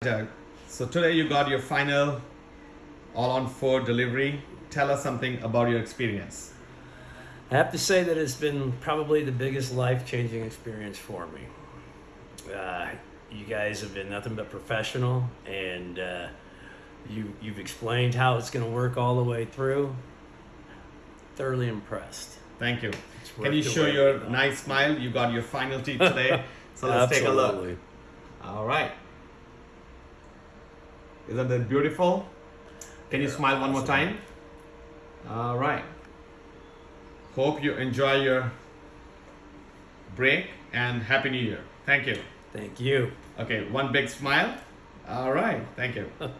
Doug, so today you got your final all on four delivery. Tell us something about your experience. I have to say that it's been probably the biggest life changing experience for me. Uh, you guys have been nothing but professional, and uh, you, you've explained how it's going to work all the way through. Thoroughly impressed. Thank you. Can you show your nice smile? You got your final teeth today. So let's take a look. Absolutely. All right. Isn't that beautiful? Can you smile one more time? All right. Hope you enjoy your break and Happy New Year. Thank you. Thank you. Okay, one big smile. All right, thank you.